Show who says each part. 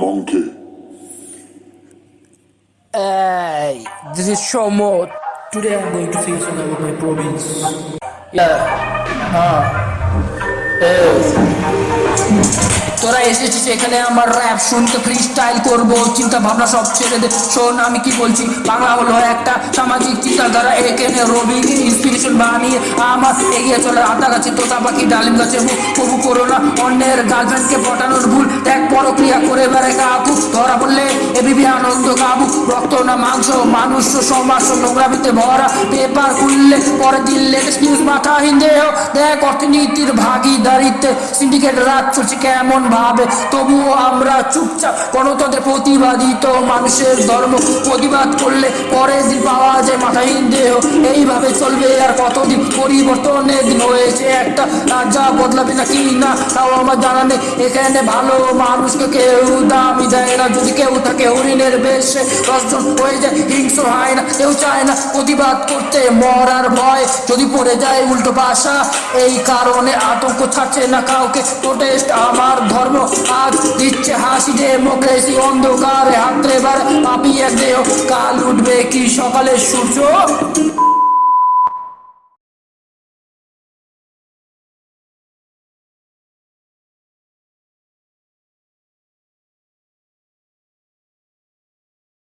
Speaker 1: Monkey.
Speaker 2: Hey, this is Shomo. Today I'm going to say something about my province. Yeah. হ্যাঁ তোরা এসেছিস এখানে আমার র্যাপ শুনতে করব চিন্তা ভাবনা সব ছেড়ে দে শোন আমি কি বলছি বাংলা হলো একটা সামাজিক চিন্তাধারা এখানে রবি ইন্সপিরেশন বানিয়ে আমার এগিয়ে চলে আতা গাছে তোতা পাখি ডালিম গাছে না অন্যের গার্লফ্রেন্ডকে পটানোর ভুল পরক্রিয়া করে বেড়ে কাবু ধরা এ বিবি আনন্দ কাবু রক্ত না মাংস, মানুষ সমাজ নোংরামিতে ভরা, পেপার খুললে পরে দিন লেটেস্ট নিউজ দেহ দেখ, অর্থনীতির ভাগিদারিত্বে সিন্ডিকেট রাত কেমন ভাবে। তবুও আমরা চুপচাপ গণতন্ত্রের প্রতিবাদী তো মানুষের ধর্ম প্রতিবাদ করলে পরের দিন পাওয়া যায় মাথাহীন দেহ এইভাবে চলবে আর কতদিন পরিবর্তনের দিন হয়েছে একটা রাজা বদলাবে না কি না, তাও আমার জানা নেই। এখানে ভালো মানুষকে কেউ দামি দেয় না। যদি কেউ থাকে হরিণের বেশে দশজন হয়ে যায়, হিংস্র হয় না, কেউ চায় না প্রতিবাদ করতে। মরার ভয় যদি পড়ে যায় উল্টো পাশা, এই কারণে আতঙ্ক ছাড়ছে না কাউকে। প্রোটেস্ট আমার ধর্ম, আজ দিচ্ছে হাসি ডেমোক্রেসি অন্ধকার হাতরে বার পাপিয়ে দেহ। কাল উঠবে কি সকালে সূর্য?